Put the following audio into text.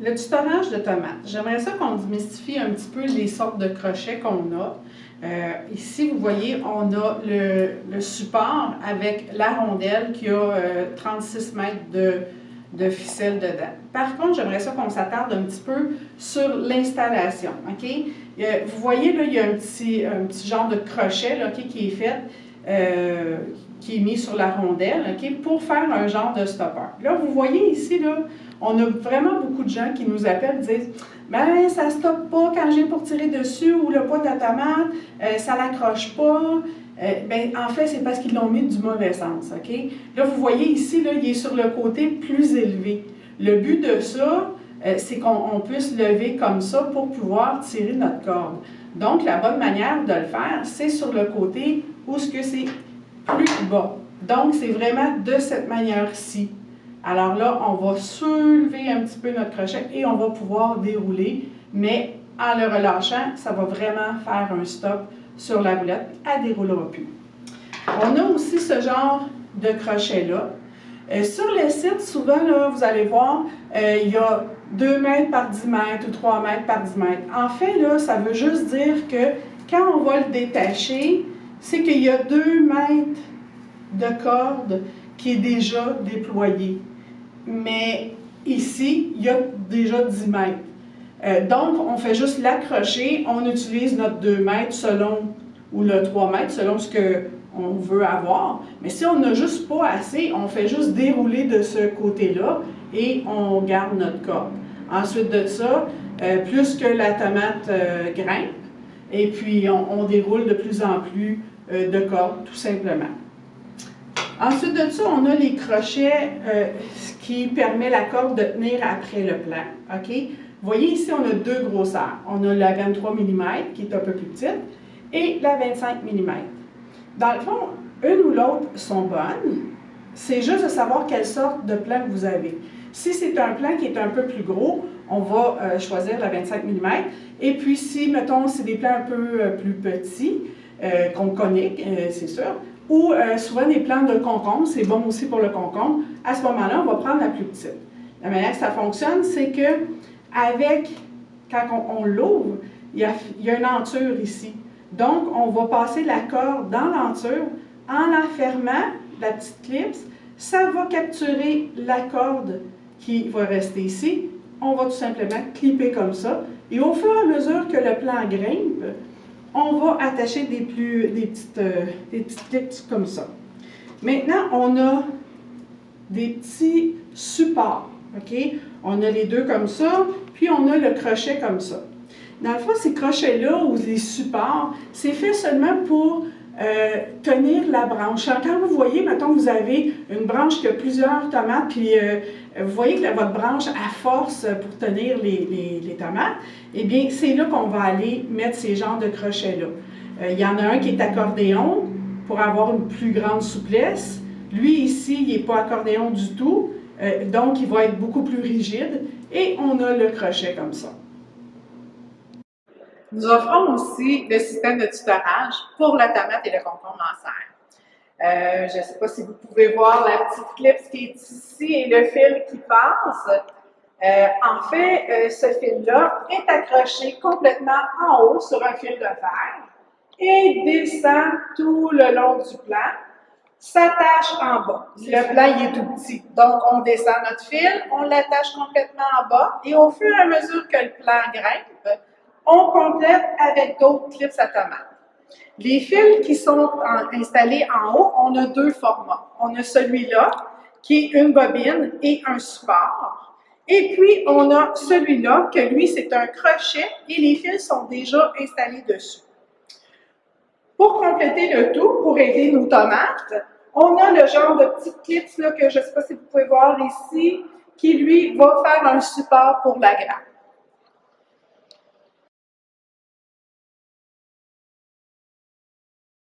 le tutorage de tomates. J'aimerais ça qu'on démystifie un petit peu les sortes de crochets qu'on a. Euh, ici, vous voyez, on a le, support avec la rondelle qui a 36 euh, mètres de, de, ficelle dedans. Par contre, j'aimerais ça qu'on s'attarde un petit peu sur l'installation. Euh, vous voyez, là, il y a un petit, un petit genre de crochet là, qui est fait, qui est mis sur la rondelle pour faire un genre de stopper. Là, vous voyez ici, là, on a vraiment beaucoup de gens qui nous appellent et disent ben ça ne stoppe pas quand j'ai pour tirer dessus ou le poids de la tomate, euh, ça l'accroche pas. Euh, ben, en fait, c'est parce qu'ils l'ont mis du mauvais sens. OK? Là, vous voyez ici, là, il est sur le côté plus élevé. Le but de ça, euh, c'est qu'on puisse lever comme ça pour pouvoir tirer notre corde. Donc, la bonne manière de le faire, c'est sur le côté où ce que c'est plus bas. Donc, c'est vraiment de cette manière-ci. Alors là, on va soulever un petit peu notre crochet et on va pouvoir dérouler, mais en le relâchant, ça va vraiment faire un stop sur la roulette, elle ne déroulera plus. On a aussi ce genre de crochet-là. Euh, sur le site, souvent, là, vous allez voir, euh, il y a 2 mètres par 10 mètres ou 3 mètres par 10 mètres. En fait, là, ça veut juste dire que quand on va le détacher, c'est qu'il y a 2 mètres de corde qui est déjà déployé mais ici, il y a déjà 10 mètres. Euh, donc, on fait juste l'accrocher, on utilise notre 2 mètres selon, ou le 3 mètres selon ce qu'on veut avoir. Mais si on n'a juste pas assez, on fait juste dérouler de ce côté-là et on garde notre corde. Ensuite de ça, euh, plus que la tomate euh, grimpe, et puis on, déroule de plus en plus de cordes, tout simplement. Ensuite de ça, on a les crochets, qui permet la corde de tenir après le plan. OK? Vous voyez ici, on a deux grosseurs. On a la 23 mm, qui est un peu plus petite, et la 25 mm. Dans le fond, une ou l'autre sont bonnes. C'est juste de savoir quelle sorte de plan vous avez. Si c'est un plan qui est un peu plus gros, on va euh, choisir la 25 mm. Et puis si, mettons, c'est des plans un peu euh, plus petits, euh, qu'on connaît, c'est sûr, ou souvent des plants de concombre, c'est bon aussi pour le concombre. À ce moment-là, on va prendre la plus petite. La manière que ça fonctionne, c'est que avec, quand on, l'ouvre, il y, a, une enture ici. Donc, on va passer la corde dans l'enture en la fermant, la petite clips, ça va capturer la corde qui va rester ici. On va tout simplement clipper comme ça. Et au fur et à mesure que le plan grimpe, on va attacher des, plus, des, petites, euh, des petites clips comme ça. Maintenant, on a des petits supports. On a les deux comme ça, puis on a le crochet comme ça. Dans le fond, ces crochets-là ou les supports, c'est fait seulement pour euh, tenir la branche. Quand vous voyez, mettons, vous avez une branche qui a plusieurs tomates, puis euh, vous voyez que votre branche a force pour tenir les, tomates, eh bien, c'est là qu'on va aller mettre ces genres de crochets-là. Euh, il y en a un qui est accordéon pour avoir une plus grande souplesse. Lui, ici, il n'est pas accordéon du tout, euh, donc il va être beaucoup plus rigide. Et on a le crochet comme ça. Nous offrons aussi le système de tutorage pour la tomate et le concombre en serre. Euh, je ne sais pas si vous pouvez voir la petite clip qui est ici et le fil qui passe. Euh, en fait, euh, ce fil-là est accroché complètement en haut sur un fil de fer et descend tout le long du plan, s'attache en bas. Le plan est tout petit, donc on descend notre fil, on l'attache complètement en bas et au fur et à mesure que le plan grimpe, on complète avec d'autres clips à tomate. Les fils qui sont installés en haut, on a deux formats. On a celui-là, qui est une bobine et un support. Et puis, on a celui-là, que lui, c'est un crochet et les fils sont déjà installés dessus. Pour compléter le tout, pour aider nos tomates, on a le genre de petit clips que je ne sais pas si vous pouvez voir ici, qui lui va faire un support pour la grappe.